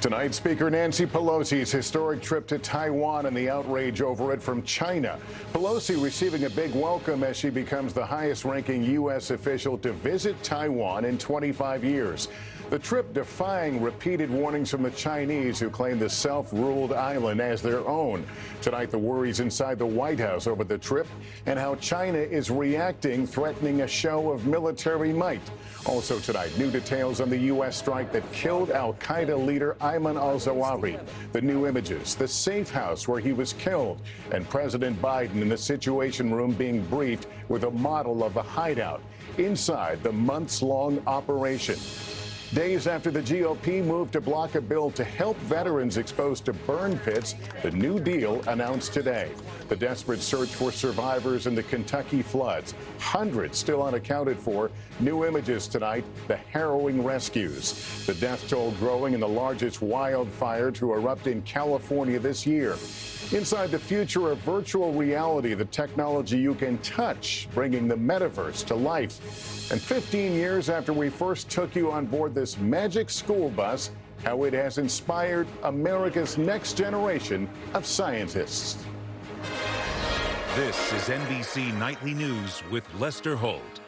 Tonight, Speaker Nancy Pelosi's historic trip to Taiwan and the outrage over it from China. Pelosi receiving a big welcome as she becomes the highest ranking U.S. official to visit Taiwan in 25 years. The trip defying repeated warnings from the Chinese who claim the self-ruled island as their own. Tonight, the worries inside the White House over the trip and how China is reacting, threatening a show of military might. Also tonight, new details on the U.S. strike that killed al-Qaeda leader Ayman al-Zawahiri. The new images, the safe house where he was killed, and President Biden in the Situation Room being briefed with a model of the hideout inside the months-long operation. Days after the GOP moved to block a bill to help veterans exposed to burn pits, the New Deal announced today. The desperate search for survivors in the Kentucky floods. Hundreds still unaccounted for. New images tonight, the harrowing rescues. The death toll growing in the largest wildfire to erupt in California this year. Inside the future of virtual reality, the technology you can touch, bringing the metaverse to life. And 15 years after we first took you on board this magic school bus, how it has inspired America's next generation of scientists. This is NBC Nightly News with Lester Holt.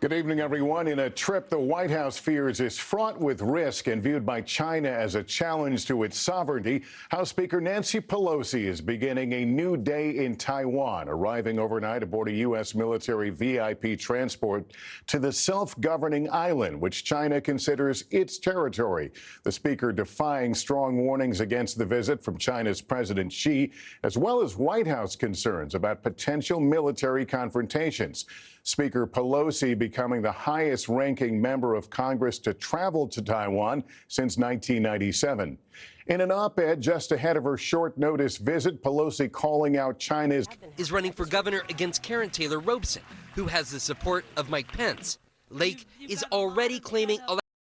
Good evening, everyone. In a trip the White House fears is fraught with risk and viewed by China as a challenge to its sovereignty, House Speaker Nancy Pelosi is beginning a new day in Taiwan, arriving overnight aboard a U.S. military VIP transport to the self-governing island, which China considers its territory. The speaker defying strong warnings against the visit from China's President Xi, as well as White House concerns about potential military confrontations. Speaker Pelosi becoming the highest ranking member of Congress to travel to Taiwan since 1997. In an op ed just ahead of her short notice visit, Pelosi calling out China's is running for governor against Karrin Taylor Robson, who has the support of Mike Pence. Lake is already claiming